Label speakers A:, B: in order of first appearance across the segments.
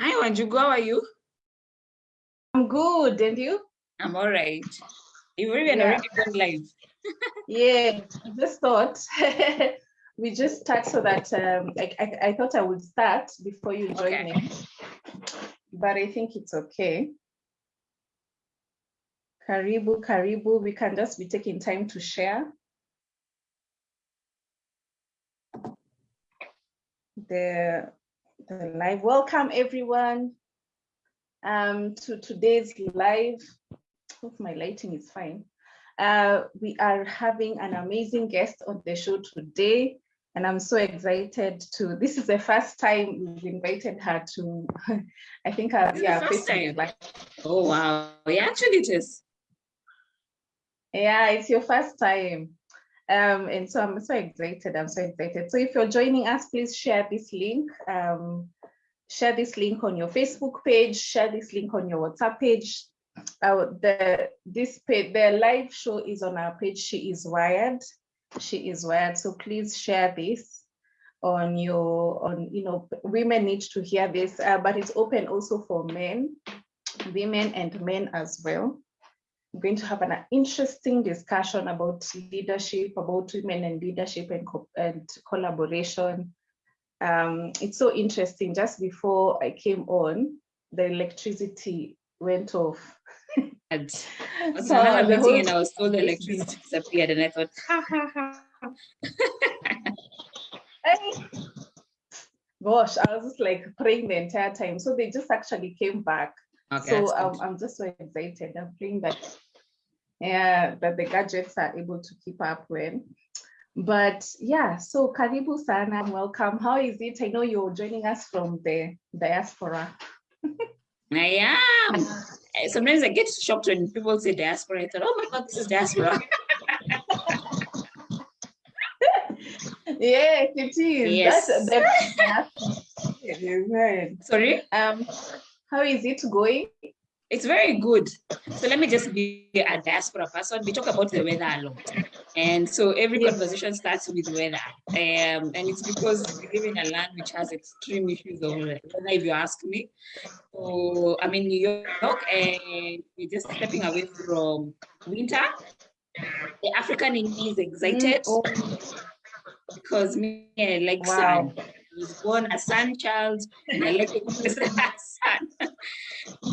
A: Hi, Wanjugu, how are you?
B: I'm good, and you?
A: I'm all right. You've even yeah. already gone live.
B: yeah, I just thought we just start so that um, I, I, I, thought I would start before you join okay. me, but I think it's okay. Karibu, Karibu, we can just be taking time to share. The the live. Welcome everyone um, to today's live. Hope my lighting is fine. Uh, we are having an amazing guest on the show today, and I'm so excited to. This is the first time we've invited her to. I think uh, yeah,
A: first time. Like, oh wow! Yeah, actually it is.
B: Yeah, it's your first time. Um, and so I'm so excited. I'm so excited. So if you're joining us, please share this link. Um, share this link on your Facebook page. Share this link on your WhatsApp page. Uh, the this page, the live show is on our page. She is wired. She is wired. So please share this on your on you know women need to hear this, uh, but it's open also for men, women and men as well. We're going to have an interesting discussion about leadership, about women and leadership and, co and collaboration. Um, it's so interesting. Just before I came on, the electricity went off.
A: and so I was meeting and I was told the electricity disappeared and I thought, ha ha ha.
B: Gosh, I was just like praying the entire time. So they just actually came back Okay, so um, I'm just so excited. I'm praying that yeah, that the gadgets are able to keep up with. But yeah, so Karibu Sana, welcome. How is it? I know you're joining us from the diaspora.
A: I am. Sometimes I get shocked when people say diaspora. I thought, oh my God, this is diaspora.
B: yes, it is.
A: Yes.
B: That's,
A: Sorry?
B: Um, how is it going?
A: It's very good. So let me just be a diaspora person. We talk about the weather a lot. And so every yes. conversation starts with weather. Um, and it's because we live in a land which has extreme issues of weather, if you ask me. So I'm in New York and we're just stepping away from winter. The African in me is excited mm, oh. because me, I like wow. sun was born a son child and I like a sun.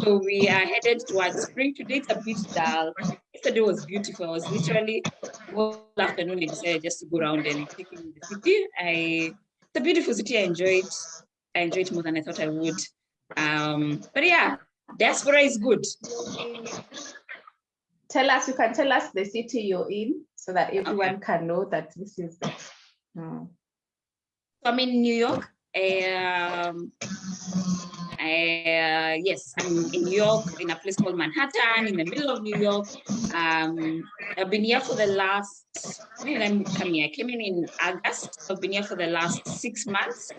A: so we are headed towards spring. Today it's a bit dull. Yesterday was beautiful. I was literally all afternoon I decided just to go around and take in the city. I it's a beautiful city. I enjoyed I enjoyed more than I thought I would. Um, but yeah, diaspora is good.
B: Tell us, you can tell us the city you're in so that everyone okay. can know that this is the,
A: hmm. I'm in New York. Um, uh, yes, I'm in New York in a place called Manhattan in the middle of New York. Um, I've been here for the last, when I come here? I came in in August. I've been here for the last six months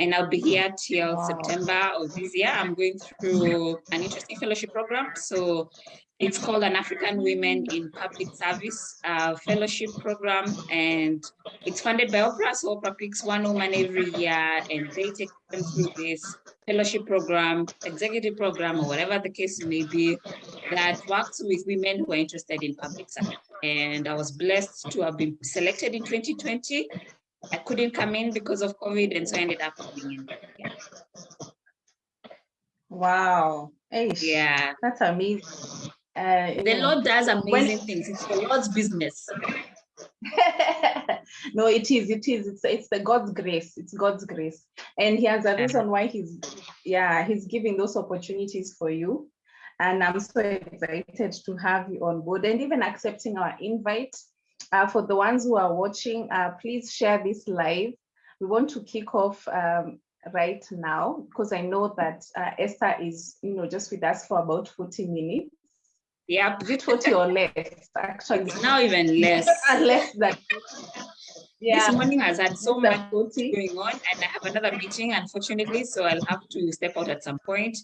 A: and I'll be here till wow. September of this year. I'm going through an interesting fellowship program. So it's called an African Women in Public Service uh, Fellowship Program, and it's funded by Oprah. So Oprah picks one woman every year, and they take them through this fellowship program, executive program, or whatever the case may be, that works with women who are interested in public service. And I was blessed to have been selected in 2020. I couldn't come in because of COVID, and so I ended up coming in. Yeah.
B: Wow.
A: Eish, yeah.
B: That's amazing.
A: Uh, the Lord does amazing when, things. It's the Lord's business.
B: no, it is. It is. It's it's the God's grace. It's God's grace, and He has a reason why He's yeah He's giving those opportunities for you, and I'm so excited to have you on board and even accepting our invite. Uh, for the ones who are watching, uh, please share this live. We want to kick off um, right now because I know that uh, Esther is, you know, just with us for about 40 minutes.
A: Yeah,
B: is it 40 or less? Actually,
A: it's now even less.
B: less than.
A: Yeah. This morning has had so much going on, and I have another meeting, unfortunately, so I'll have to step out at some point.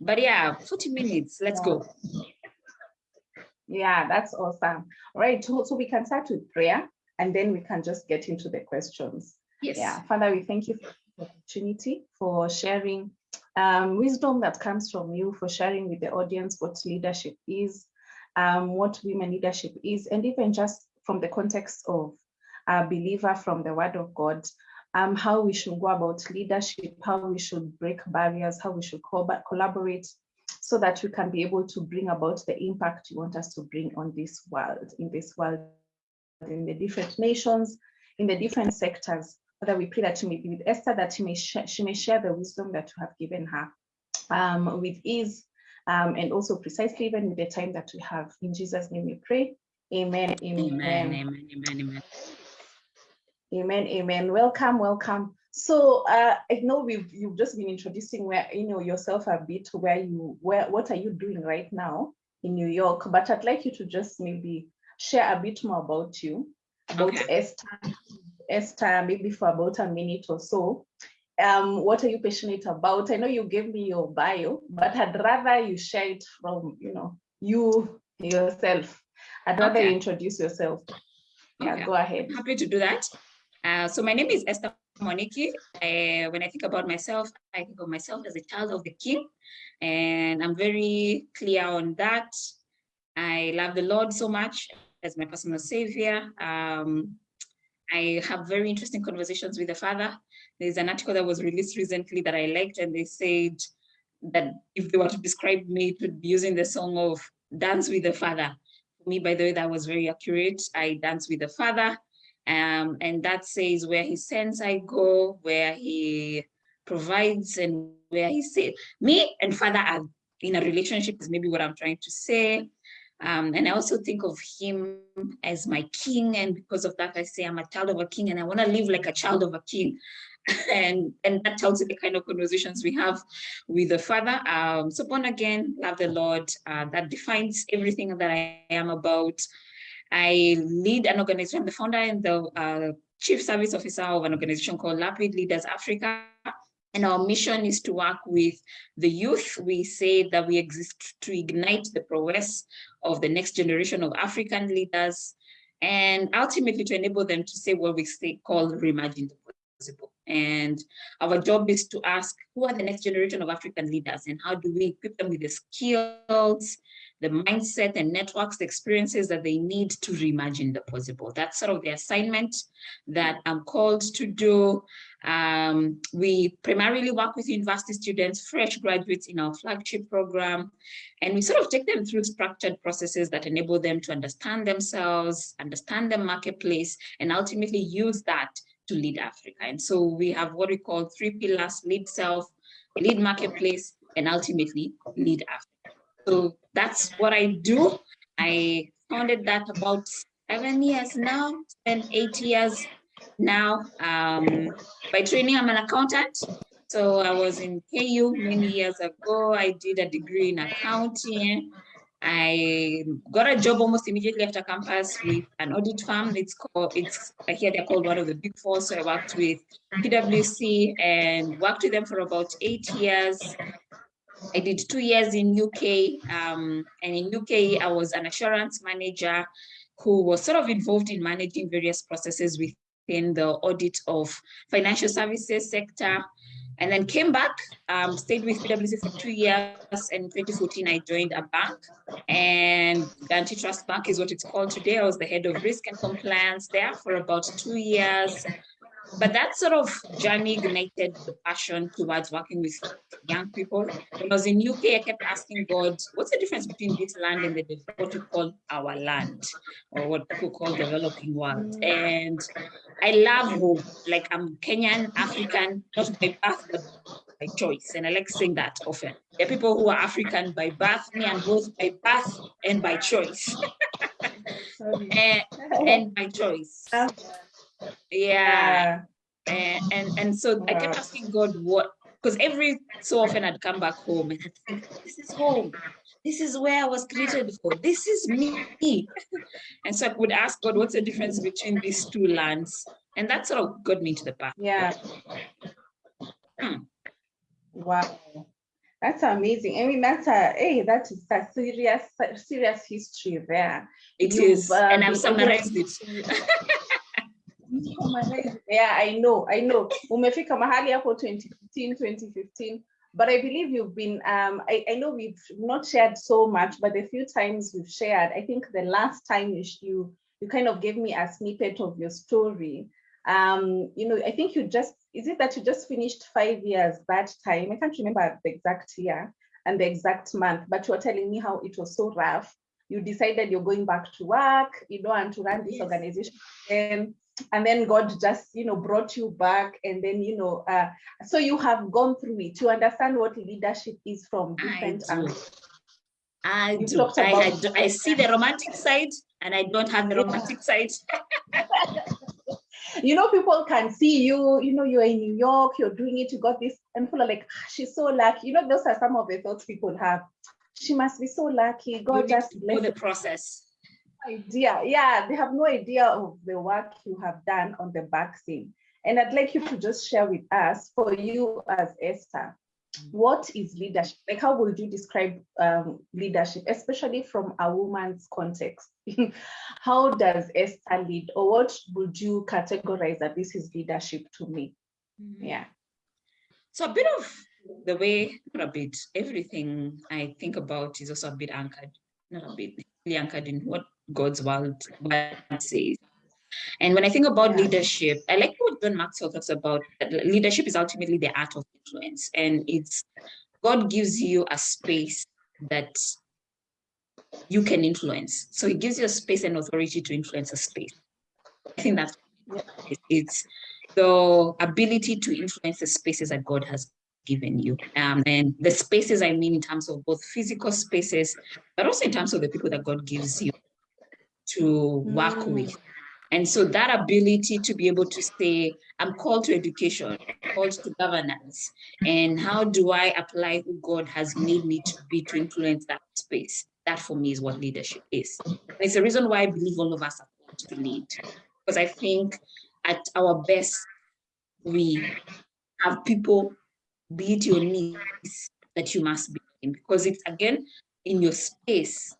A: But yeah, 40 minutes. Let's go.
B: Yeah, that's awesome. All right, so, so we can start with prayer, and then we can just get into the questions.
A: Yes.
B: Yeah, Father, we thank you for the opportunity for sharing um, wisdom that comes from you for sharing with the audience what leadership is, um, what women leadership is, and even just from the context of a believer from the word of God, um, how we should go about leadership, how we should break barriers, how we should co collaborate so that we can be able to bring about the impact you want us to bring on this world, in this world, in the different nations, in the different sectors. Father, we pray that you may be with Esther, that she may, she may share the wisdom that you have given her um, with ease um, and also precisely even with the time that we have. In Jesus' name we pray. Amen.
A: Amen. Amen. Amen. Amen.
B: Amen. Amen. Welcome. Welcome. So uh, I know we've you've just been introducing where you know yourself a bit where you where what are you doing right now in New York, but I'd like you to just maybe share a bit more about you, about okay. Esther, Esther, maybe for about a minute or so. Um, what are you passionate about? I know you gave me your bio, but I'd rather you share it from you know you yourself. I'd rather okay. you introduce yourself. Yeah, okay. go ahead.
A: Happy to do that. Uh, so my name is Esther Moniki. Uh, when I think about myself, I think of myself as a child of the king, and I'm very clear on that. I love the Lord so much as my personal savior. Um, I have very interesting conversations with the Father. There's an article that was released recently that I liked, and they said that if they were to describe me, it would be using the song of Dance with the Father. For me, by the way, that was very accurate. I dance with the Father. Um, and that says where he sends I go, where he provides and where he says, me and father are in a relationship is maybe what I'm trying to say. Um, and I also think of him as my king. And because of that, I say I'm a child of a king and I want to live like a child of a king. and and that tells you the kind of conversations we have with the father um so born again love the lord uh, that defines everything that i am about I lead an organization, the founder and the uh, chief service officer of an organization called Lapid Leaders Africa. And our mission is to work with the youth. We say that we exist to ignite the prowess of the next generation of African leaders and ultimately to enable them to say what we say call reimagine the possible. And our job is to ask who are the next generation of African leaders and how do we equip them with the skills, the mindset and networks, the experiences that they need to reimagine the possible. That's sort of the assignment that I'm called to do. Um, we primarily work with university students, fresh graduates in our flagship program, and we sort of take them through structured processes that enable them to understand themselves, understand the marketplace, and ultimately use that to lead Africa. And so we have what we call three pillars, lead self, lead marketplace, and ultimately lead Africa. So that's what I do. I founded that about seven years now, spent eight years now. Um, by training, I'm an accountant. So I was in KU many years ago. I did a degree in accounting. I got a job almost immediately after campus with an audit firm. It's called, it's I hear they're called one of the big four. So I worked with PwC and worked with them for about eight years. I did two years in UK, um, and in UK, I was an assurance manager who was sort of involved in managing various processes within the audit of financial services sector, and then came back, um, stayed with PwC for two years, and in 2014, I joined a bank, and Guaranty Trust Bank is what it's called today. I was the head of risk and compliance there for about two years, but that sort of journey ignited the passion towards working with young people. When I was in UK, I kept asking God, what's the difference between this land and the what we call our land, or what people call developing world? And I love home. Like I'm Kenyan, African, not by birth, but by choice. And I like saying that often. There are people who are African by birth, me and both by birth and by choice. and, eh, and by choice uh, yeah. And and, and so i kept asking god what because every so often i'd come back home and i'd think this is home. This is where i was created for this is me. And so i would ask god what's the difference between these two lands? And that sort of got me to the path.
B: Yeah. Hmm. wow. That's amazing. I mean, that's a hey, that is a serious, serious history there.
A: It You've, is, uh, and I've summarized it.
B: yeah, I know, I know. Umefika mahali hapo 2015, 2015 but I believe you've been, um, I, I know we've not shared so much, but the few times we've shared, I think the last time you, you, you kind of gave me a snippet of your story. Um, you know, I think you just, is it that you just finished five years bad time? I can't remember the exact year and the exact month, but you were telling me how it was so rough. You decided you're going back to work, you don't want to run this yes. organization again and then God just, you know, brought you back and then, you know, uh, so you have gone through it to understand what leadership is from different
A: angles. I do. I, I, do. I see the romantic side and I don't have the romantic side.
B: you know, people can see you, you know, you're in New York, you're doing it, you got this, and people are like, ah, she's so lucky. You know, those are some of the thoughts people have. She must be so lucky. God you just
A: bless the process
B: idea. Yeah, they have no idea of the work you have done on the back scene. And I'd like you to just share with us, for you as Esther, what is leadership? Like, how would you describe um, leadership, especially from a woman's context? how does Esther lead, or what would you categorize that this is leadership to me? Mm -hmm. Yeah.
A: So a bit of the way, not a bit, everything I think about is also a bit anchored, not a bit, really anchored in what God's word, says. And when I think about yeah. leadership, I like what John Maxwell talks about. leadership is ultimately the art of influence. And it's God gives you a space that you can influence. So he gives you a space and authority to influence a space. I think that's it's the ability to influence the spaces that God has given you. Um, and the spaces I mean in terms of both physical spaces, but also in terms of the people that God gives you to work mm. with. And so that ability to be able to say, I'm called to education, called to governance, and how do I apply who God has made me to be to influence that space? That for me is what leadership is. And it's the reason why I believe all of us are called to lead. Because I think at our best, we have people, be it your needs, that you must be in. Because it's again in your space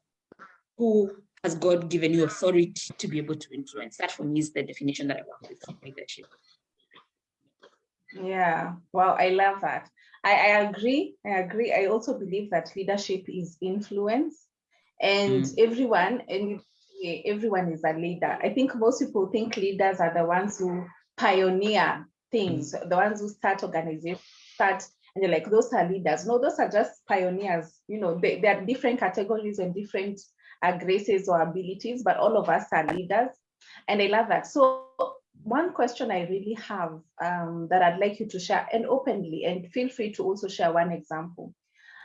A: who has God given you authority to be able to influence? That for me is the definition that I work with leadership.
B: Yeah, well, I love that. I, I agree. I agree. I also believe that leadership is influence and mm. everyone, and everyone is a leader. I think most people think leaders are the ones who pioneer things, mm. the ones who start organizations, start and you're like, those are leaders. No, those are just pioneers. You know, they, there are different categories and different uh, graces or abilities, but all of us are leaders. And I love that. So one question I really have um, that I'd like you to share and openly, and feel free to also share one example.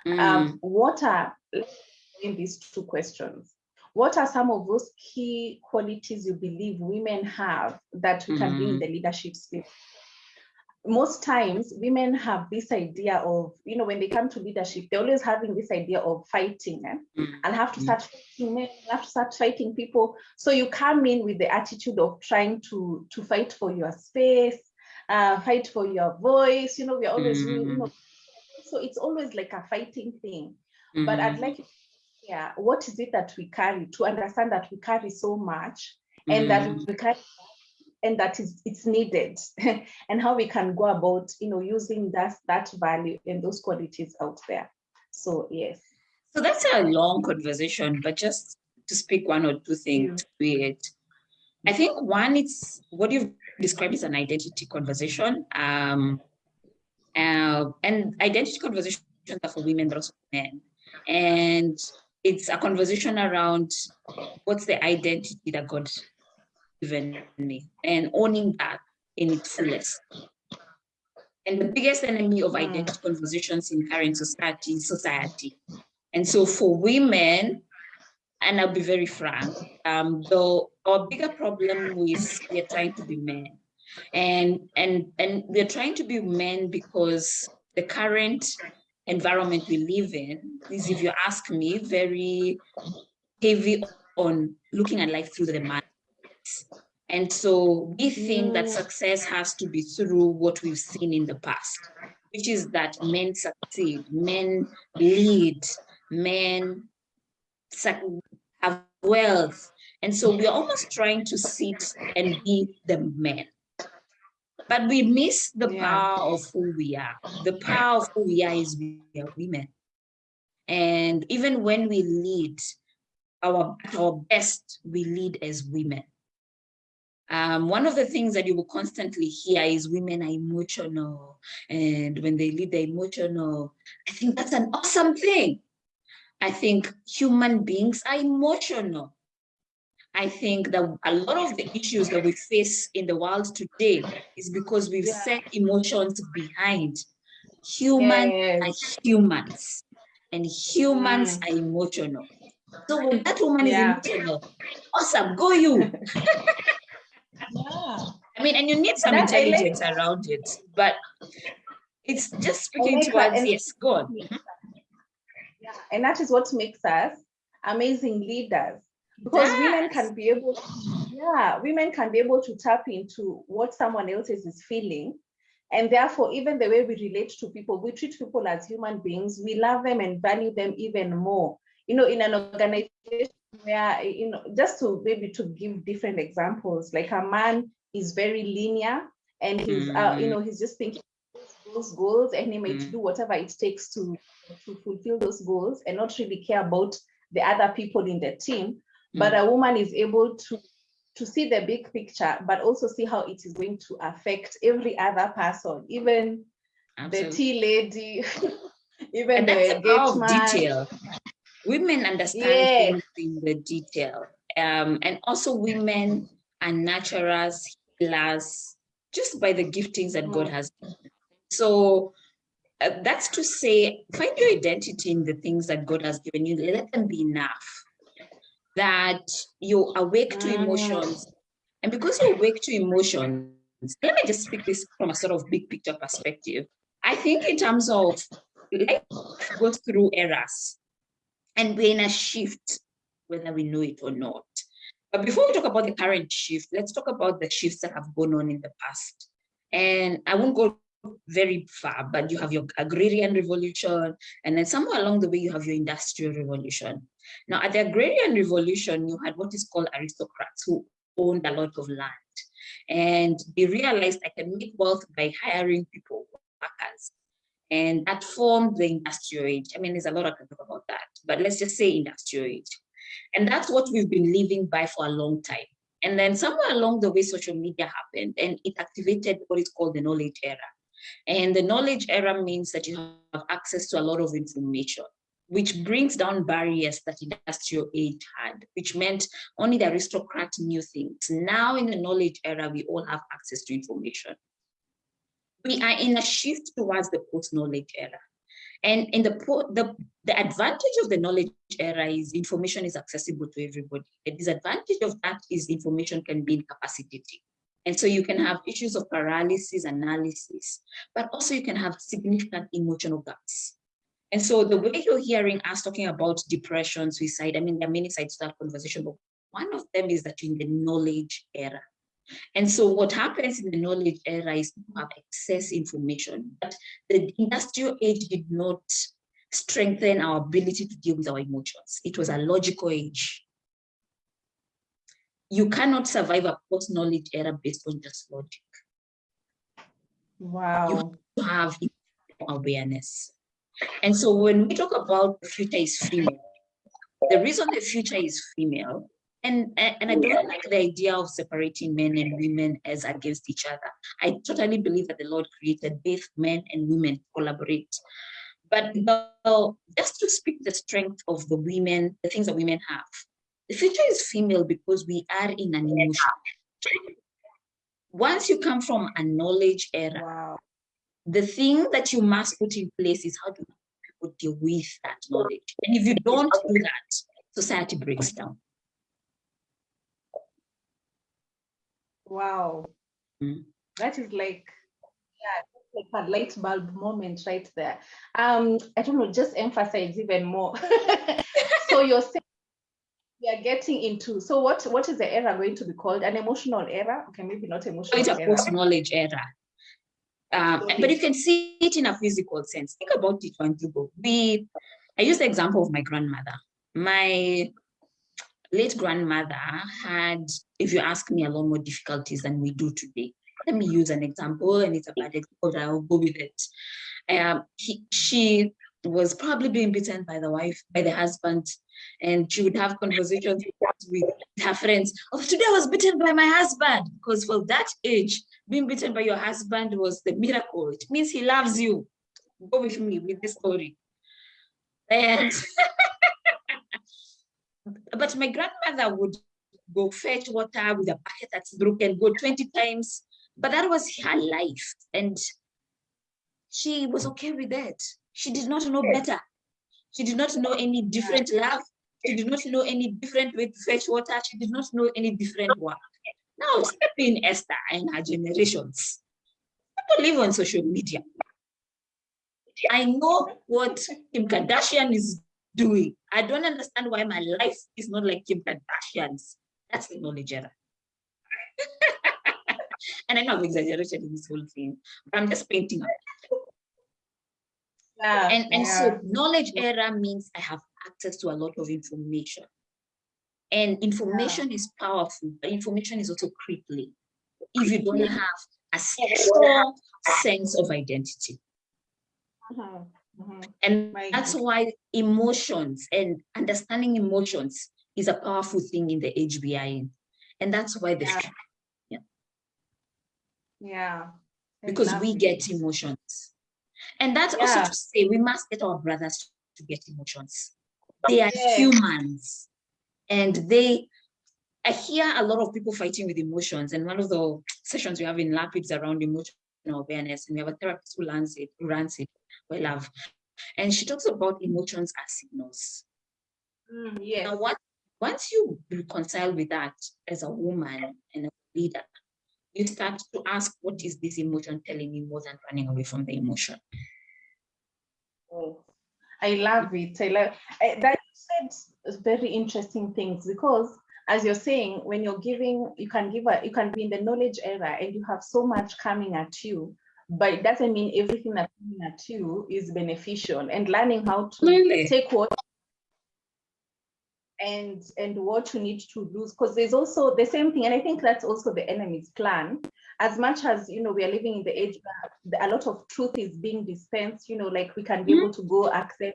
B: Mm. Um, what are, in these two questions, what are some of those key qualities you believe women have that we can mm. bring in the leadership space? Most times women have this idea of, you know, when they come to leadership, they're always having this idea of fighting eh? mm. and have to start fighting men, have to start fighting people. So you come in with the attitude of trying to, to fight for your space, uh, fight for your voice, you know, we're always, mm. you know, so it's always like a fighting thing. Mm. But I'd like, yeah, what is it that we carry to understand that we carry so much and that mm. we carry and that is it's needed. And how we can go about you know using that that value and those qualities out there. So yes.
A: So that's a long conversation but just to speak one or two things to it. I think one it's what you've described is an identity conversation um uh, and identity conversations are for women but also for men. And it's a conversation around what's the identity that god given me and owning that in its fullest. And the biggest enemy of hmm. identity conversations in current society is society. And so for women, and I'll be very frank, um, though our bigger problem is we're trying to be men. And, and, and we're trying to be men because the current environment we live in is, if you ask me, very heavy on looking at life through the man and so we think that mm. success has to be through what we've seen in the past, which is that men succeed, men lead, men have wealth. And so we're almost trying to sit and be the men. But we miss the yeah. power of who we are. The power of who we are is we are women. And even when we lead our, our best, we lead as women. Um, one of the things that you will constantly hear is women are emotional. And when they lead, they're emotional. I think that's an awesome thing. I think human beings are emotional. I think that a lot of the issues that we face in the world today is because we've yeah. set emotions behind. Humans yes. are humans and humans mm. are emotional. So when that woman yeah. is emotional, awesome, go you. yeah. I mean, and you need some That's intelligence like around it, but it's just speaking towards, yes, go on. Mm-hmm.
B: Yeah. And that is what makes us amazing leaders because yes. women can be able to, yeah women can be able to tap into what someone else is feeling and therefore even the way we relate to people we treat people as human beings we love them and value them even more you know in an organization where you know just to maybe to give different examples like a man is very linear and he's mm. uh, you know he's just thinking those goals and he might mm. do whatever it takes to to fulfill those goals and not really care about the other people in the team but mm. a woman is able to to see the big picture, but also see how it is going to affect every other person, even Absolutely. the tea lady, even and the gate man. detail.
A: Women understand things in the detail. Um, and also women are naturals, healers, just by the giftings that God mm. has. So uh, that's to say, find your identity in the things that God has given you. Let them be enough that you're awake to emotions. And because you're awake to emotions, let me just speak this from a sort of big picture perspective. I think in terms of life goes through eras and we're in a shift, whether we know it or not. But before we talk about the current shift, let's talk about the shifts that have gone on in the past. And I won't go very far, but you have your agrarian revolution, and then somewhere along the way, you have your industrial revolution. Now, at the agrarian revolution, you had what is called aristocrats who owned a lot of land. And they realized I can make wealth by hiring people, workers. And that formed the industrial age. I mean, there's a lot I can talk about that, but let's just say industrial age. And that's what we've been living by for a long time. And then somewhere along the way, social media happened and it activated what is called the knowledge era. And the knowledge era means that you have access to a lot of information which brings down barriers that industrial age had, which meant only the aristocrat knew things. Now in the knowledge era, we all have access to information. We are in a shift towards the post-knowledge era. And in the, the, the advantage of the knowledge era is information is accessible to everybody. The disadvantage of that is information can be incapacitating. And so you can have issues of paralysis, analysis, but also you can have significant emotional gaps. And so the way you're hearing us talking about depression, suicide, I mean, there are many sides to that conversation, but one of them is that in the knowledge era. And so what happens in the knowledge era is you have excess information, but the industrial age did not strengthen our ability to deal with our emotions. It was a logical age. You cannot survive a post-knowledge era based on just logic.
B: Wow.
A: You have awareness. And so when we talk about the future is female, the reason the future is female, and, and I oh, don't like the idea of separating men and women as against each other. I totally believe that the Lord created both men and women to collaborate. But well, just to speak the strength of the women, the things that women have, the future is female because we are in an emotion. Once you come from a knowledge era, wow the thing that you must put in place is how do people deal with that knowledge? And if you don't do that, society breaks down.
B: Wow. Mm. That is like, yeah, like a light bulb moment right there. Um, I don't know, just emphasize even more. so you're saying we are getting into so what what is the era going to be called an emotional era okay maybe not emotional
A: it's a post knowledge era um, but you can see it in a physical sense. Think about it when you go. We, I use the example of my grandmother. My late grandmother had, if you ask me, a lot more difficulties than we do today. let me use an example and it's a bad example, I'll go with it. Um, he, she was probably being beaten by the wife, by the husband, and she would have conversations with her friends. Oh, today I was beaten by my husband, because for that age, being beaten by your husband was the miracle. It means he loves you. Go with me with this story. And but my grandmother would go fetch water with a bucket that's broken, go 20 times, but that was her life. And she was okay with that. She did not know better. She did not know any different love. She did not know any different way to fetch water. She did not know any different work. Now, step in Esther and her generations. People live on social media. I know what Kim Kardashian is doing. I don't understand why my life is not like Kim Kardashian's. That's the knowledge era. and I know I've exaggerated in this whole thing, but I'm just painting
B: Yeah,
A: and and
B: yeah.
A: so knowledge era means I have access to a lot of information. And information is powerful, but information is also crippling if you don't have a strong sense of identity.
B: Mhm.
A: And
B: My
A: that's why emotions and understanding emotions is a powerful thing in the age we are in. And that's why the
B: Yeah. Yeah.
A: because we get emotions. And that's also to say we must get our brothers to get emotions. They are
B: Yes.
A: humans and they, I hear a lot of people fighting with emotions. And one of the sessions we have in LAPIDS around emotional awareness. And we have a therapist who runs it, who runs it, we love. And she talks about emotions as signals.
B: Mm, yes.
A: Now, what, once you reconcile with that as a woman and a leader, you start to ask, what is this emotion telling me more than running away from the emotion?
B: Oh, I love it. I love I, that you said very interesting things because as you're saying, when you're giving, you can give a you can be in the knowledge era and you have so much coming at you, but it doesn't mean everything that's coming at you is beneficial. And learning how to
A: Really?
B: take what and and what you need to lose because there's also the same thing and i think that's also the enemy's plan. As much as you know we are living in the age where a lot of truth is being dispensed you know like we can be mm-hmm. able to go access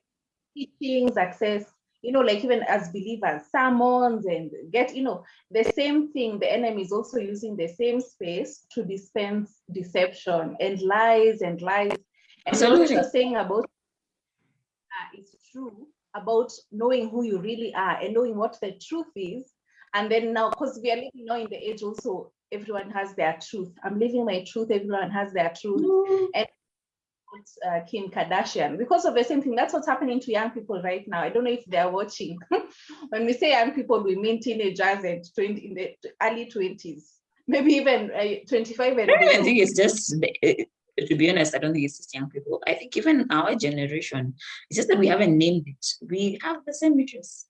B: teachings access you know like even as believers sermons and get you know the same thing the enemy is also using the same space to dispense deception and lies and lies and what you're saying about uh, is true about knowing who you really are and knowing what the truth is. And then now, because we are living now in the age also, everyone has their truth. I'm living my truth, everyone has their truth. It's, uh, Kim Kardashian because of the same thing. That's what's happening to young people right now. I don't know if they're watching. when we say young people, we mean teenagers and 20 in the early 20s, maybe even uh, 25 and
A: I
B: below.
A: think it's just, to be honest, I don't think it's just young people. I think even our generation, it's just that we haven't named it. We have the same issues.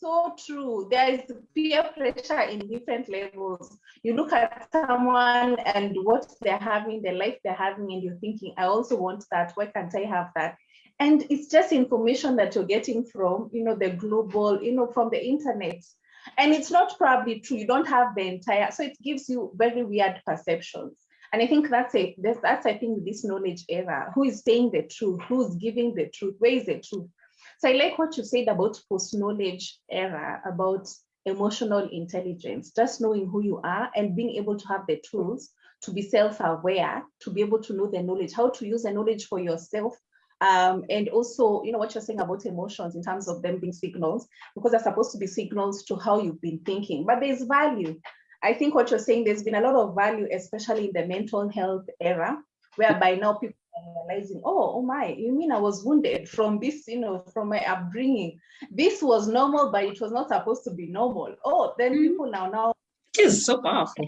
B: So true. There is peer pressure in different levels. You look at someone and what they're having, the life they're having, and you're thinking, I also want that. Why can't I have that? And it's just information that you're getting from, you know, the global, you know, from the internet. And it's not probably true. You don't have the entire, so it gives you very weird perceptions. And I think that's it. That's, that's I think this knowledge era. Who is saying the truth? Who's giving the truth? Where is the truth? So I like what you said about post-knowledge era, about emotional intelligence, just knowing who you are and being able to have the tools to be self-aware, to be able to know the knowledge, how to use the knowledge for yourself. Um, and also, you know, what you're saying about emotions in terms of them being signals, because they're supposed to be signals to how you've been thinking, but there's value. I think what you're saying, there's been a lot of value, especially in the mental health era, whereby now people realizing, oh, oh my, you mean I was wounded from this, you know, from my upbringing. This was normal, but it was not supposed to be normal. Oh, then
A: Mhm.
B: people now now
A: It is so powerful.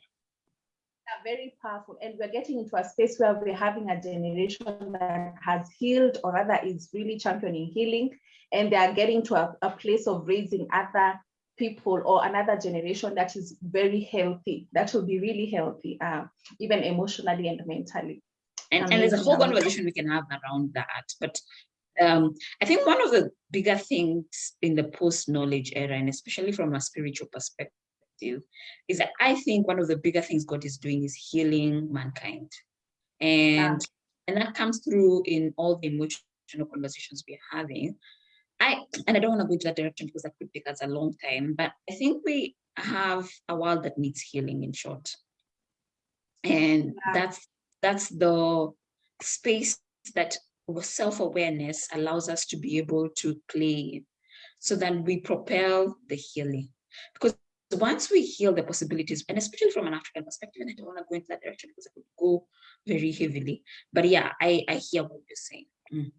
B: are very powerful and we're getting into a space where we're having a generation that has healed or rather is really championing healing and they are getting to a, a place of raising other people or another generation that is very healthy that will be really healthy uh, even emotionally and mentally
A: And, and there's a whole conversation we can have around that. But um, I think one of the bigger things in the post-knowledge era, and especially from a spiritual perspective, perspective is that I think one of the bigger things God is doing is healing mankind. And, yeah. and that comes through in all the emotional conversations we're having. I and I don't want to go into that direction because that could take us a long time, but I think we have a world that needs healing in short. And yeah. that's that's the space that self-awareness allows us to be able to play so that we propel the healing. Because once we heal the possibilities, and especially from an African perspective, and I don't want to go into that direction because I could go very heavily. But yeah, I, I hear what you're saying. Mm.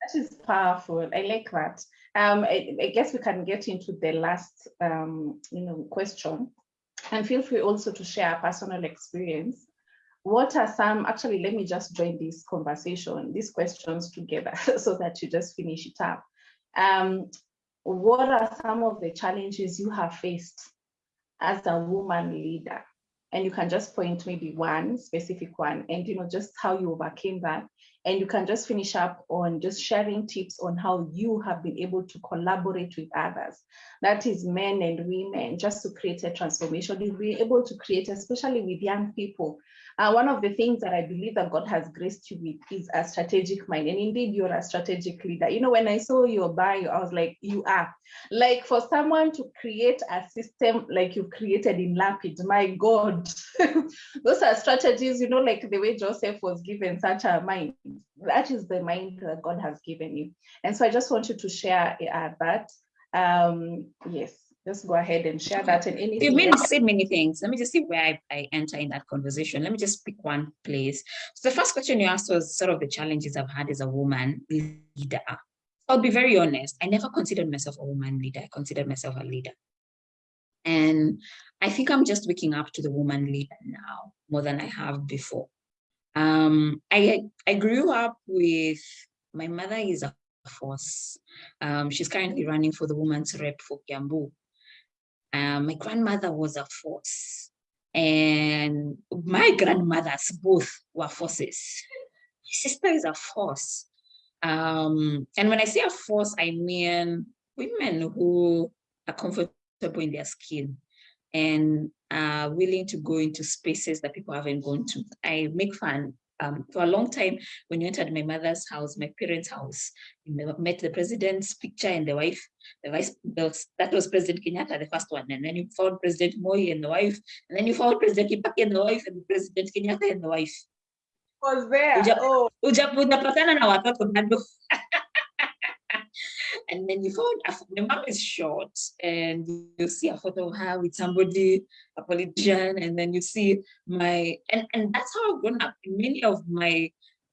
B: That is powerful. I like that. Um, I, I, guess we can get into the last, um, you know, question, and feel free also to share a personal experience. What are some? Actually, let me just join this conversation, these questions together, so that you just finish it up. Um, what are some of the challenges you have faced as a woman leader? And you can just point maybe one specific one and you know just how you overcame that and you can just finish up on just sharing tips on how you have been able to collaborate with others. That is men and women, just to create a transformation. You'll be able to create, especially with young people, uh, one of the things that I believe that God has graced you with is a strategic mind. And indeed, you're a strategic leader. You know, when I saw your bio, I was like, you are. Like for someone to create a system like you've created in Lapid, my God, those are strategies, you know, like the way Joseph was given such a mind. That is the mind that God has given you. And so I just want you to share uh, that. Um, yes just go ahead and share that and anything.
A: You mean said many things. Let me just see where I, I enter in that conversation. Let me just pick one place. So the first question you asked was sort of the challenges I've had as a woman leader. I'll be very honest. I never considered myself a woman leader. I considered myself a leader. And I think I'm just waking up to the woman leader now more than I have before. Um, I, I grew up with, my mother is a force. Um, she's currently running for the woman's rep for Kiambu. Um, my grandmother was a force and my grandmothers both were forces. My sister is a force. Um, and when I say a force, I mean women who are comfortable in their skin and are willing to go into spaces that people haven't gone to. I make fun um, for a long time, when you entered my mother's house, my parents' house, you met the president's picture and the wife, the vice, the, that was President Kenyatta, the first one. And then you found President Moi and the wife. And then you found President Kibaki and the wife and President Kenyatta and the wife.
B: Was there? Uja, oh.
A: uja, uja ujapatana na watoto bado. and then you found the mom is short and you see a photo of her with somebody, a politician, and then you see my, and, and that's how I've grown up. Many of my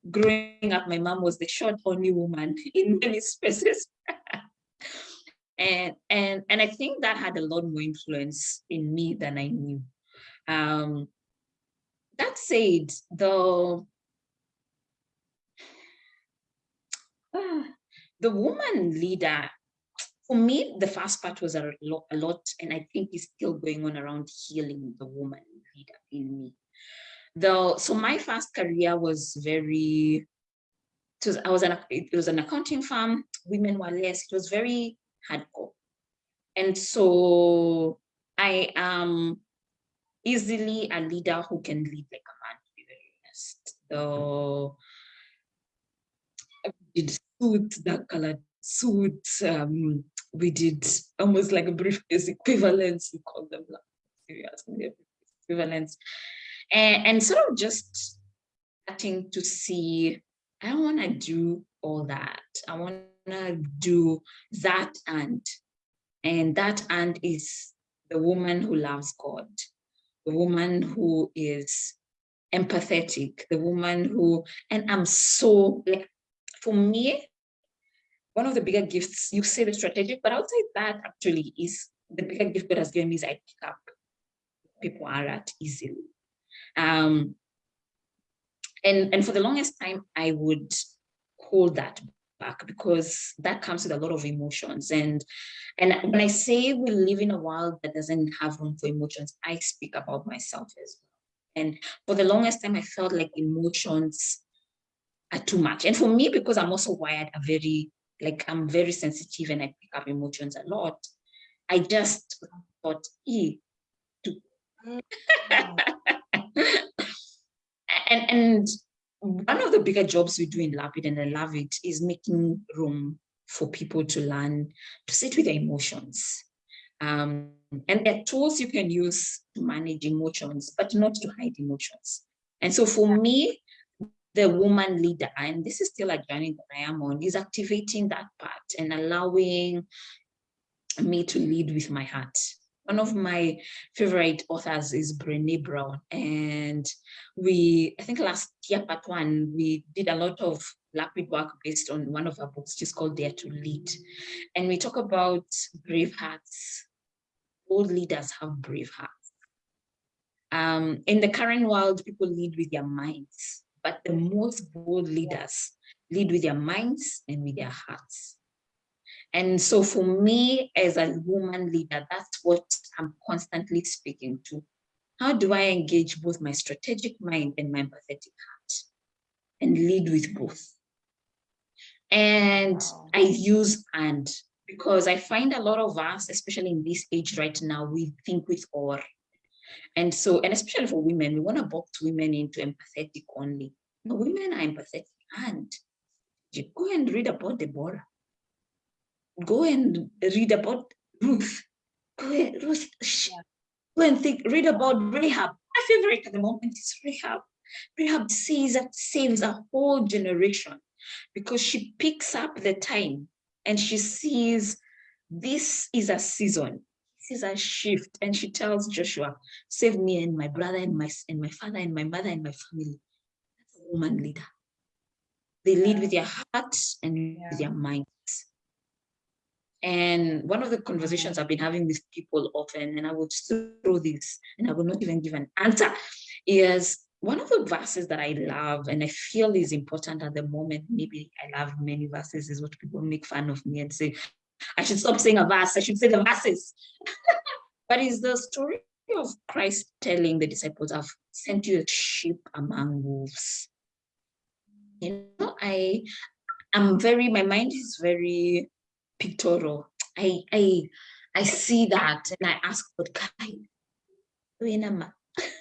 A: growing up, my mom was the short only woman in many spaces. and, and, and I think that had a lot more influence in me than I knew. Um, that said, though uh, the woman leader, for me, the first part was a lot, a lot, and I think is still going on around healing the woman leader in me. Though, so my first career was very, it was, I was an, it was an accounting firm, women were less, it was very hardcore. And so I am easily a leader who can lead like a man, to be very honest. So I did suit, dark colored suit. Um, we did almost like a briefcase equivalence, we call them serious equivalents. And, and sort of just starting to see, I don't want to do all that. I want to do that and, and that and is the woman who loves God, the woman who is empathetic, the woman who, and I'm so like, for me, one of the bigger gifts, you say the strategic, but outside that actually is the bigger gift God has given me is I pick up people are at easily. Um, and, and for the longest time, I would hold that back because that comes with a lot of emotions. And, and when I say we live in a world that doesn't have room for emotions, I speak about myself as well. And for the longest time, I felt like emotions are too much. And for me, because I'm also wired a very, like I'm very sensitive and I pick up emotions a lot, I just thought, e, to. And, and one of the bigger jobs we do in Lapid, and I love it, is making room for people to learn to sit with their emotions. Um, and there are tools you can use to manage emotions, but not to hide emotions. And so for me, the woman leader, and this is still a journey that I am on, is activating that part and allowing me to lead with my heart. One of my favorite authors is Brene Brown. And we, I think last year, part one, we did a lot of Lapid work based on one of our books, just called Dare to Lead. And we talk about brave hearts. All leaders have brave hearts. Um, in the current world, people lead with their minds, but the most bold leaders lead with their minds and with their hearts. And so for me as a woman leader, that's what I'm constantly speaking to. How do I engage both my strategic mind and my empathetic heart and lead with both? And I use and because I find a lot of us, especially in this age right now, we think with or. And so, and especially for women, we want to box women into empathetic only. No, women are empathetic and you go and read about Deborah go and read about Ruth. Go and, Ruth, go and think, read about Rahab. My favorite at the moment is Rahab. Rahab says that saves a whole generation because she picks up the time and she sees this is a season. Is a shift. And she tells Joshua, save me and my brother and my and my father and my mother and my family. That's a woman leader. They lead with their hearts and yeah. with their minds. And one of the conversations I've been having with people often, and I would throw this and I will not even give an answer, is one of the verses that I love and I feel is important at the moment. Maybe I love many verses, is what people make fun of me and say, I should stop saying a verse, I should say the verses. but is the story of Christ telling the disciples, I've sent you a sheep among wolves. You know, I am very, my mind is very pictorial. I I I see that and I ask God,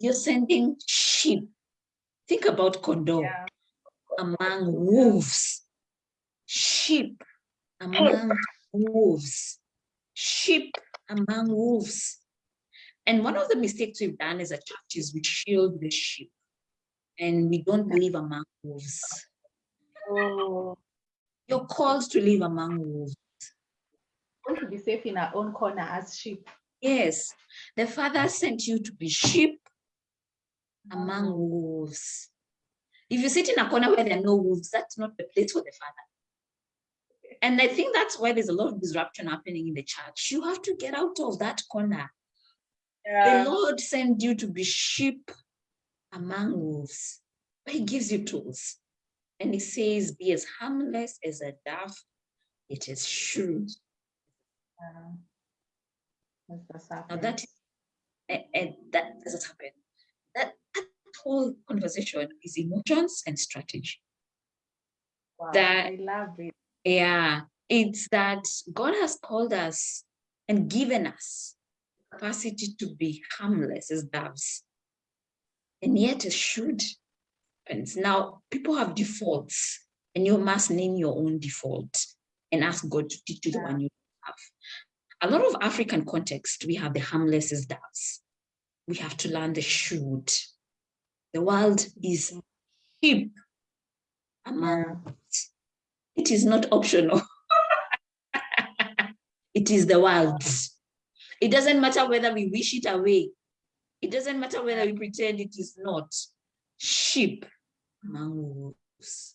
A: you're sending sheep. Think about condor yeah. among wolves. Sheep among wolves. Sheep among wolves. And one of the mistakes we've done as a church is we shield the sheep and we don't live among wolves. Oh. You're called to live among wolves.
B: Want to be safe in our own corner as sheep.
A: Yes, the Father sent you to be sheep among mm. wolves. If you sit in a corner where there are no wolves, that's not the place for the Father. And I think that's why there's a lot of disruption happening in the church. You have to get out of that corner. Yeah. The Lord sent you to be sheep among wolves. But he gives you tools. And he says, be as harmless as a dove, it is shrewd. Uh, now that, and, and that doesn't happen. That, that whole conversation is emotions and strategy.
B: Wow, that, I love it.
A: Yeah, it's that God has called us and given us capacity to be harmless as doves, and yet as shrewd And Now, people have defaults, and you must name your own default and ask God to teach you the one you have. A lot of African context, we have the harmless as doves. We have to learn the should. The world is sheep among. It is not optional. it is the world. It doesn't matter whether we wish it away. It doesn't matter whether we pretend it is not. Sheep wolves.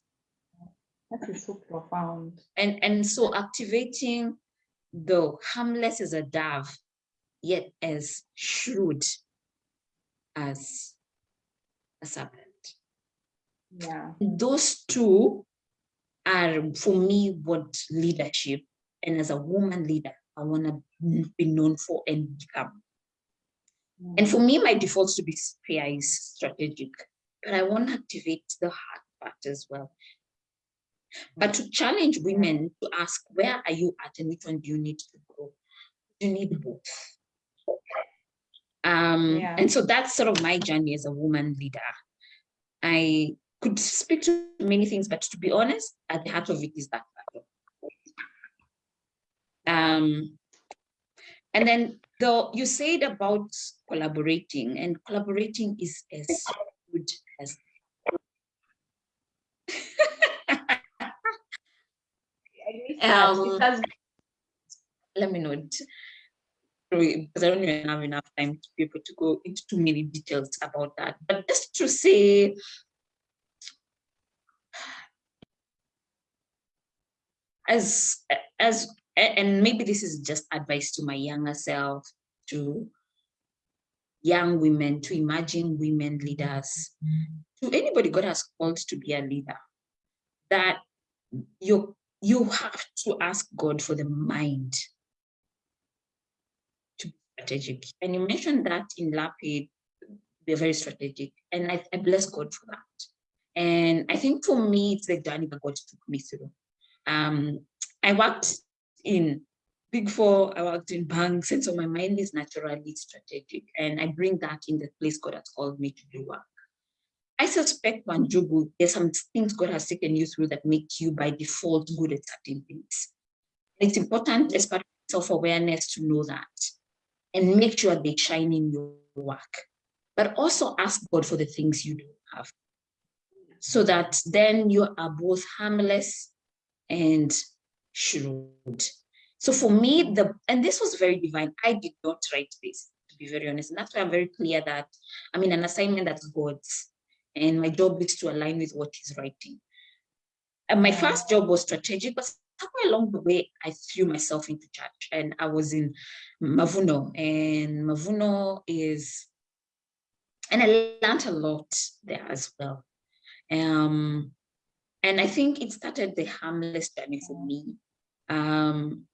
B: That is so profound.
A: And, and so activating the harmless as a dove, yet as shrewd as a serpent.
B: Yeah.
A: Those two are for me what leadership and as a woman leader I want to be known for and become. Mm. And for me, my default to be fair is strategic but I want to activate the heart part as well. But to challenge women to ask, where are you at and which one do you need to grow? you need both. Um, yeah. And so that's sort of my journey as a woman leader. I could speak to many things, but to be honest, at the heart of it is that. Um, and then though you said about collaborating and collaborating is as good as um, let me know. Because I don't even have enough time to be able to go into too many details about that. But just to say, as as and maybe this is just advice to my younger self, to young women, to imagine women leaders, to anybody God has called to be a leader, that you you have to ask God for the mind to be strategic. And you mentioned that in Lapid, they're very strategic. And I, I bless God for that. And I think for me, it's the journey that God took me through. Um, I worked in Big Four, I worked in banks, and so my mind is naturally strategic. And I bring that in the place God has called me to do work. I suspect Wanjugu, there's some things God has taken you through that make you by default good at certain things. it's important as part of self-awareness to know that and make sure they shine in your work. But also ask God for the things you don't have so that then you are both harmless and shrewd. So for me, the and this was very divine. I did not write this, to be very honest. And that's why I'm very clear that I'm in an assignment that's God's. And my job is to align with what he's writing. And my first job was strategic, but somewhere along the way, I threw myself into church and I was in Mavuno and Mavuno is, and I learned a lot there as well. Um, and I think it started the harmless journey for me. Um,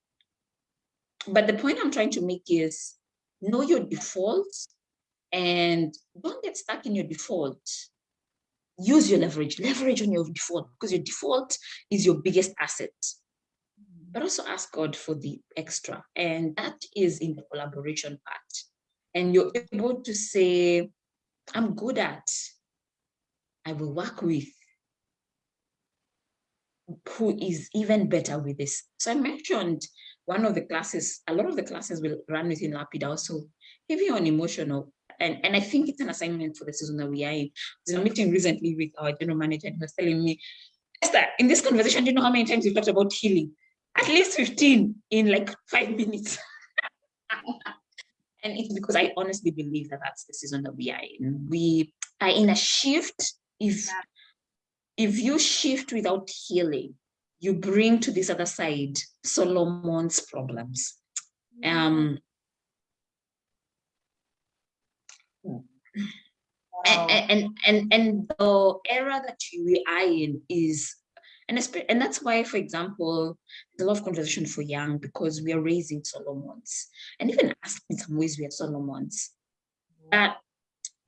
A: but the point I'm trying to make is know your defaults and don't get stuck in your default. Use your leverage, leverage on your default because your default is your biggest asset but also ask God for the extra. And that is in the collaboration part. And you're able to say, I'm good at, I will work with who is even better with this. So I mentioned one of the classes, a lot of the classes will run within Lapid also heavy on emotional. And, and I think it's an assignment for the season that we are in. I was in a meeting recently with our general manager and he was telling me, Esther, in this conversation, do you know how many times we've talked about healing? at least 15 in like five minutes. and it's because I honestly believe that that's the season that we are in. We are in a shift. If, if you shift without healing, you bring to this other side Solomon's problems. Um, wow. and, and, and, and the era that we are in is and, and that's why, for example, there's a lot of conversation for young because we are raising Solomons. And even ask in some ways we are Solomons. That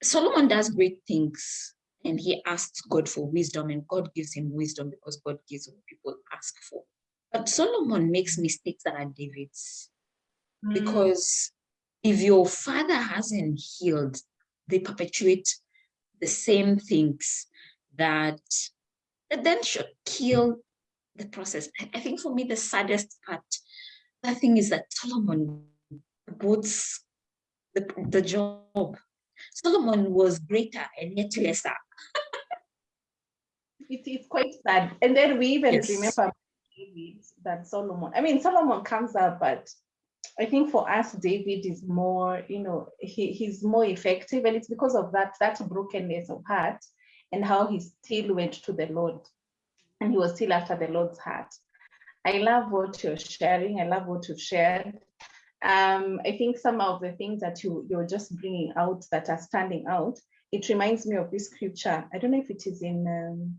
A: Solomon does great things and he asks God for wisdom and God gives him wisdom because God gives what people ask for. But Solomon makes mistakes that are David's mm. because if your father hasn't healed, they perpetuate the same things that that then should kill the process. I think for me, the saddest part, the thing is that Solomon boats the, the job. Solomon was greater and yet lesser.
B: it is quite sad. And then we even yes. remember that Solomon, I mean, Solomon comes up, but I think for us, David is more, you know, he, he's more effective. And it's because of that, that brokenness of heart and how he still went to the Lord and he was still after the Lord's heart. I love what you're sharing. I love what you've shared. Um, I think some of the things that you, you're just bringing out that are standing out, it reminds me of this scripture. I don't know if it is in um,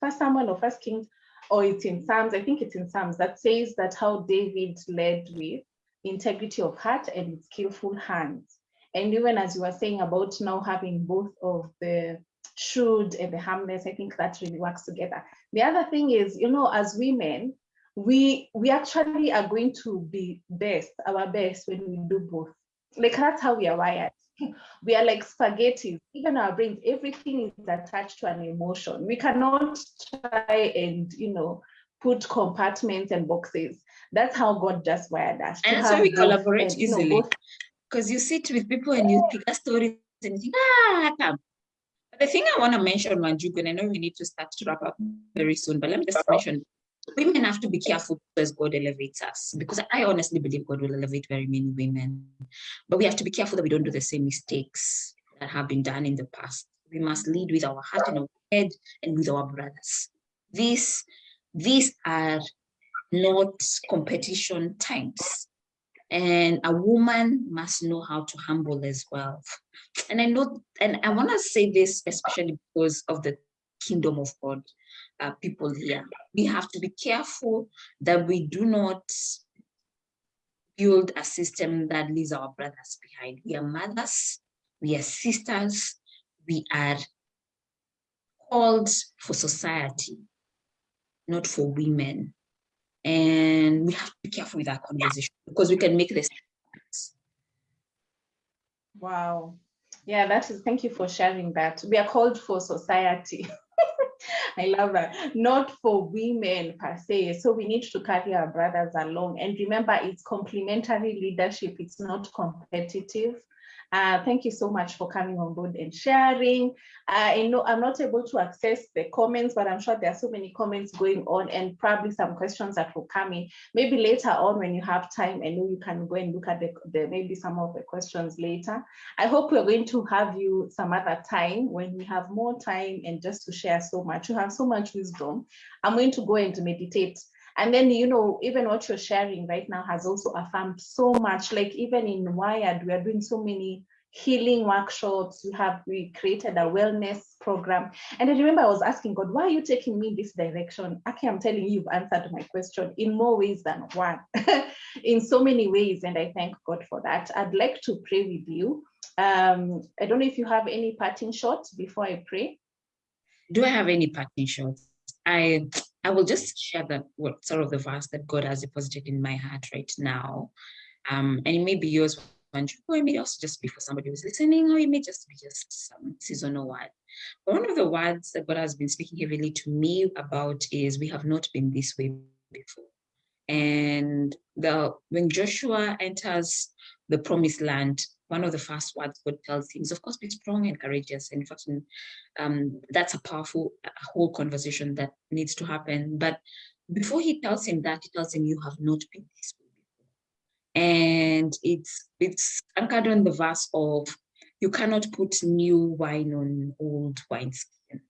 B: First Samuel or First Kings, or it's in Psalms. I think it's in Psalms that says that how David led with integrity of heart and skillful hands. And even as you were saying about now having both of the shrewd and the harmless, I think that really works together. The other thing is, you know, as women, we we actually are going to be best, our best when we do both. Like that's how we are wired. We are like spaghetti. Even our brains, everything is attached to an emotion. We cannot try and you know put compartments and boxes. That's how God just wired us.
A: And that's why we collaborate and, easily. Because you, know, you sit with people and you pick a story and you think, ah, come. But the thing I want to mention, Wanjugu, and I know we need to start to wrap up very soon, but let me just mention women have to be careful as God elevates us because I honestly believe God will elevate very many women. But we have to be careful that we don't do the same mistakes that have been done in the past. We must lead with our heart and our head and with our brothers. These, these are not competition times. And a woman must know how to humble as well. And I know, and I want to say this especially because of the kingdom of God uh, people here. We have to be careful that we do not build a system that leaves our brothers behind. We are mothers, we are sisters, we are called for society, not for women. And we have to be careful with our conversation because we can make this.
B: Wow. Yeah, that is, thank you for sharing that. We are called for society. I love that. Not for women per se. So we need to carry our brothers along. And remember, it's complementary leadership. It's not competitive. Uh, thank you so much for coming on board and sharing. Uh, I know I'm not able to access the comments, but I'm sure there are so many comments going on and probably some questions that will come in. Maybe later on when you have time, I know you can go and look at the, the maybe some of the questions later. I hope we're going to have you some other time when we have more time and just to share so much. You have so much wisdom. I'm going to go and meditate and then, you know, even what you're sharing right now has also affirmed so much, like even in Wired, we are doing so many healing workshops. We have, we created a wellness program. And I remember I was asking God, why are you taking me this direction? Aki, I'm telling you, you've answered my question in more ways than one, in so many ways. And I thank God for that. I'd like to pray with you. Um, I don't know if you have any parting shots before I pray.
A: Do I have any parting shots? I I will just share that what sort of the verse that God has deposited in my heart right now. Um, and it may be yours, or it may also just be for somebody who's listening, or it may just be just some seasonal word. But one of the words that God has been speaking heavily to me about is we have not been this way before. And the when Joshua enters the promised land, one of the first words God tells him is, of course, be strong and courageous. And in fact, um, that's a powerful a whole conversation that needs to happen. But before he tells him that, he tells him, you have not been this way before. And it's, it's anchored on the verse of, you cannot put new wine on old wineskin.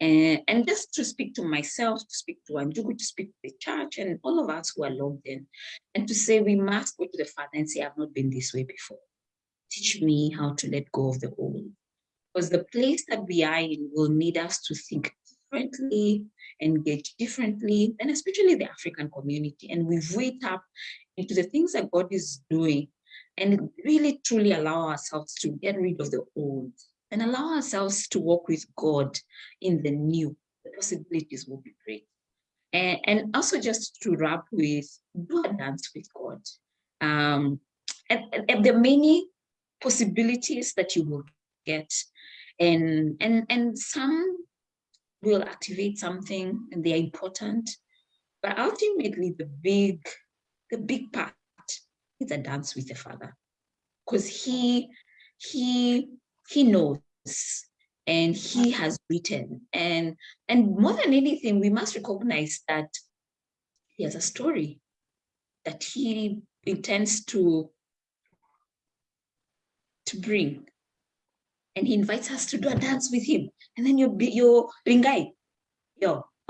A: And, and just to speak to myself, to speak to Wanjugu, to speak to the church and all of us who are logged in, and to say we must go to the Father and say, I've not been this way before teach me how to let go of the old. Because the place that we are in will need us to think differently, engage differently, and especially the African community. And we wait up into the things that God is doing and really truly allow ourselves to get rid of the old and allow ourselves to walk with God in the new. The possibilities will be great. And, and also just to wrap with, do a dance with God. Um, and, and there are many possibilities that you will get and and and some will activate something and they are important but ultimately the big the big part is a dance with the father because he he he knows and he has written and and more than anything we must recognize that he has a story that he intends to to bring. And he invites us to do a dance with him. And then you you ringai. Yo.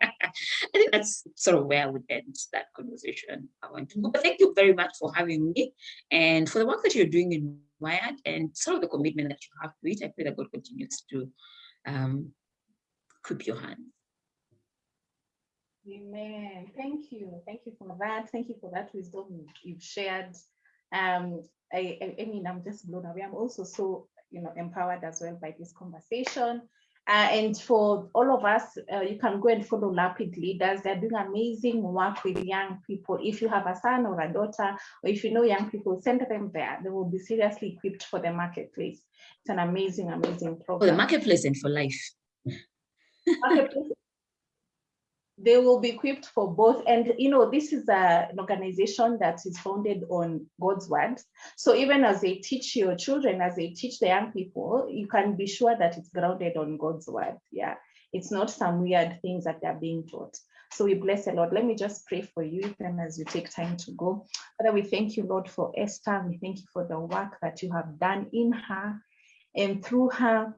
A: I think that's sort of where I would end that conversation. I want to go. But thank you very much for having me and for the work that you're doing in Wired and sort of the commitment that you have to it. I pray that God continues to um, keep your hand.
B: Amen. Thank you. Thank you for that. Thank you for that wisdom you've shared. Um, I, I, I mean, I'm just blown away. I'm also so, you know, empowered as well by this conversation. Uh, and for all of us, uh, you can go and follow Lapid Leaders. They're doing amazing work with young people. If you have a son or a daughter, or if you know young people, send them there. They will be seriously equipped for the marketplace. It's an amazing, amazing program.
A: For the marketplace and for life.
B: Marketplace they will be equipped for both. And, you know, this is a, an organization that is founded on God's word. So even as they teach your children, as they teach the young people, you can be sure that it's grounded on God's word. Yeah, it's not some weird things that they're being taught. So we bless the Lord. Let me just pray for you even as you take time to go. Father, we thank you, Lord, for Esther. We thank you for the work that you have done in her and through her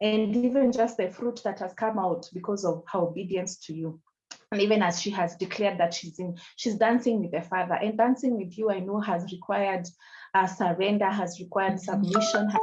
B: and even just the fruit that has come out because of her obedience to you and even as she has declared that she's in she's dancing with the father. And dancing with you i know has required uh, surrender has required submission has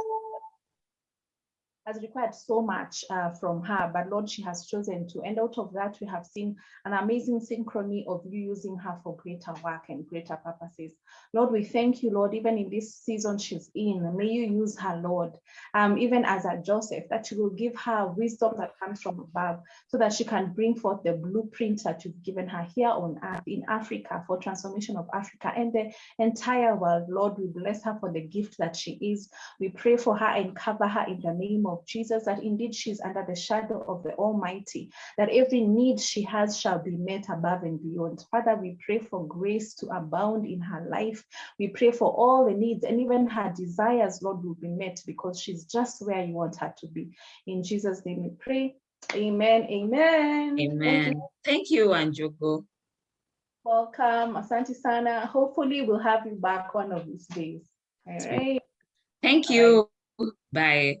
B: has required so much uh, from her, but Lord, she has chosen to. And out of that, we have seen an amazing synchrony of you using her for greater work and greater purposes. Lord, we thank you, Lord, even in this season she's in, may you use her, Lord, um, even as a Joseph, that you will give her wisdom that comes from above so that she can bring forth the blueprint that you've given her here on earth in Africa for transformation of Africa and the entire world. Lord, we bless her for the gift that she is. We pray for her and cover her in the name of of Jesus, that indeed she's under the shadow of the Almighty, that every need she has shall be met above and beyond. Father, we pray for grace to abound in her life. We pray for all the needs and even her desires, Lord, will be met because she's just where you want her to be. In Jesus' name we pray. Amen. Amen.
A: Amen. Thank you, Thank you Wanjugu.
B: Welcome, Asante Sana. Hopefully we'll have you back one of these days. All right.
A: Thank you. Bye.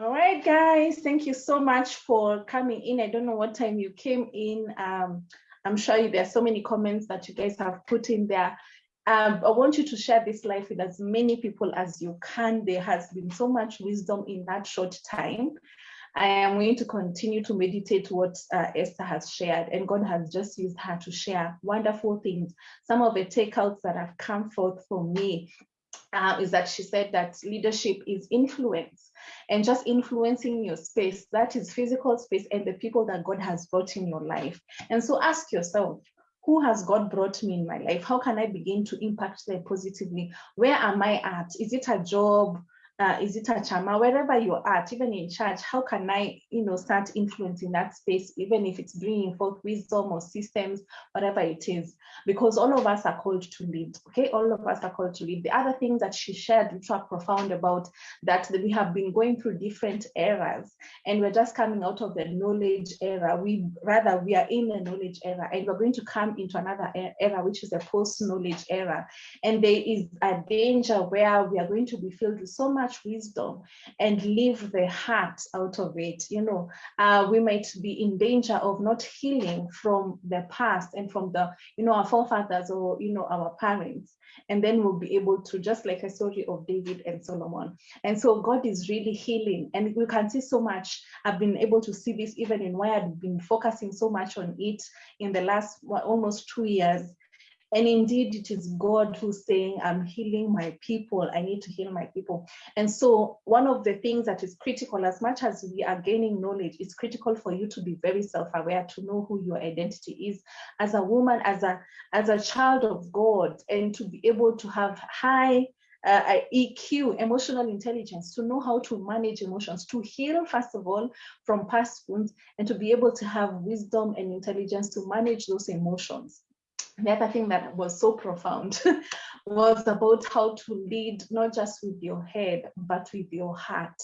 B: All right, guys, thank you so much for coming in. I don't know what time you came in. Um, I'm sure there are so many comments that you guys have put in there. Um, I want you to share this life with as many people as you can. There has been so much wisdom in that short time. I am going to continue to meditate what uh, Esther has shared, and God has just used her to share wonderful things. Some of the takeouts that have come forth for me uh, is that she said that leadership is influence and just influencing your space, that is physical space and the people that God has brought in your life. And so ask yourself, who has God brought me in my life? How can I begin to impact them positively? Where am I at? Is it a job? Uh, is it a chama, wherever you're at, even in church, how can I, you know, start influencing that space, even if it's bringing forth wisdom or systems, whatever it is, because all of us are called to lead, okay? All of us are called to lead. The other things that she shared, which are profound about that, we have been going through different eras and we're just coming out of the knowledge era. We rather, we are in the knowledge era and we're going to come into another era, which is the post-knowledge era. And there is a danger where we are going to be filled with so much much wisdom and leave the heart out of it. You know, uh, we might be in danger of not healing from the past and from the, you know, our forefathers or, you know, our parents. And then we'll be able to, just like a story of David and Solomon. And so God is really healing. And we can see so much. I've been able to see this even in why I've been focusing so much on it in the last well, almost two years and indeed, it is God who's saying, I'm healing my people. I need to heal my people. And so one of the things that is critical, as much as we are gaining knowledge, it's critical for you to be very self-aware, to know who your identity is as a woman, as a, as a child of God, and to be able to have high uh, EQ, emotional intelligence, to know how to manage emotions, to heal, first of all, from past wounds, and to be able to have wisdom and intelligence to manage those emotions the other thing that was so profound was about how to lead not just with your head but with your heart.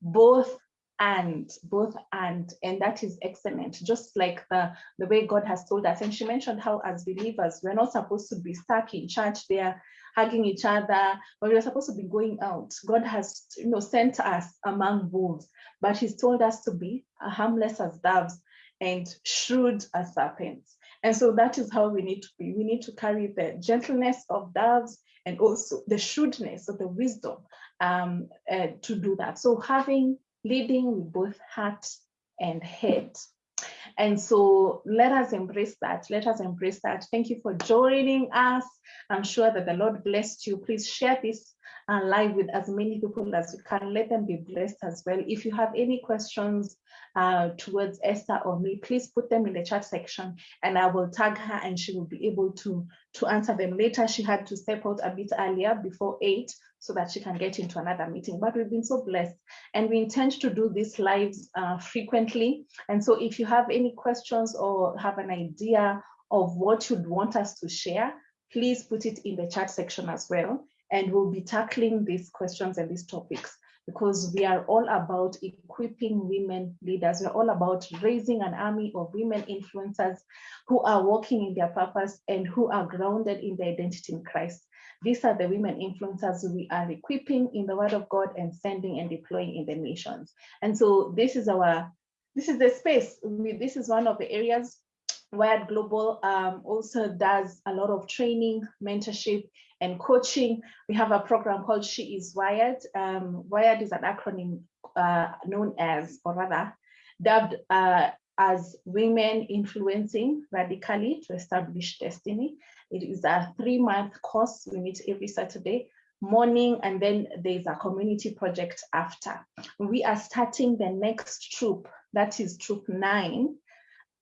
B: Both and both and and that is excellent. Just like the the way god has told us and she mentioned how as believers we're not supposed to be stuck in church there hugging each other but we're supposed to be going out. God has you know sent us among wolves but he's told us to be harmless as doves and shrewd as serpents and so that is how we need to be. We need to carry the gentleness of doves and also the shrewdness of the wisdom um, uh, to do that. So having, leading with both heart and head. And so let us embrace that. Let us embrace that. Thank you for joining us. I'm sure that the Lord blessed you. Please share this uh, live with as many people as you can. Let them be blessed as well. If you have any questions uh, towards Esther or me, please put them in the chat section and I will tag her and she will be able to, to answer them later. She had to step out a bit earlier before eight so that she can get into another meeting. But we've been so blessed and we intend to do these lives uh, frequently. And so if you have any questions or have an idea of what you'd want us to share, please put it in the chat section as well. And we'll be tackling these questions and these topics because we are all about equipping women leaders. We're all about raising an army of women influencers who are walking in their purpose and who are grounded in their identity in Christ. These are the women influencers we are equipping in the word of God and sending and deploying in the nations. And so this is our, this is the space. This is one of the areas Wired Global um, also does a lot of training, mentorship, and coaching. We have a program called She is Wired. Um, Wired is an acronym uh, known as, or rather, dubbed uh, as Women Influencing Radically to Establish Destiny. It is a three-month course. We meet every Saturday morning, and then there's a community project after. We are starting the next troop, that is troop nine,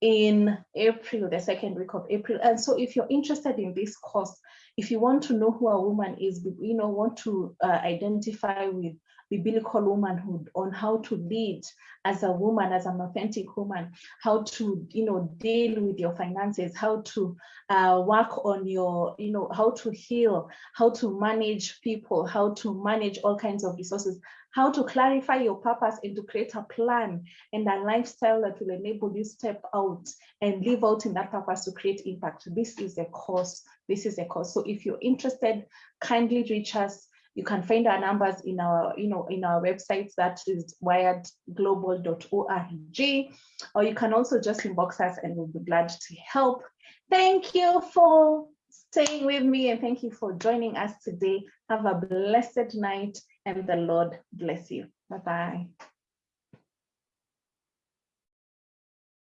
B: in April, the second week of April. And so if you're interested in this course, if you want to know who a woman is, you know, want to uh, identify with biblical womanhood on how to lead as a woman, as an authentic woman, how to, you know, deal with your finances, how to uh, work on your, you know, how to heal, how to manage people, how to manage all kinds of resources, how to clarify your purpose and to create a plan and a lifestyle that will enable you step out and live out in that purpose to create impact. This is a course. This is a course. So if you're interested, kindly reach us you can find our numbers in our, you know, in our websites that is wiredglobal.org, or you can also just inbox us and we'll be glad to help. Thank you for staying with me and thank you for joining us today. Have a blessed night and the Lord bless you. Bye-bye.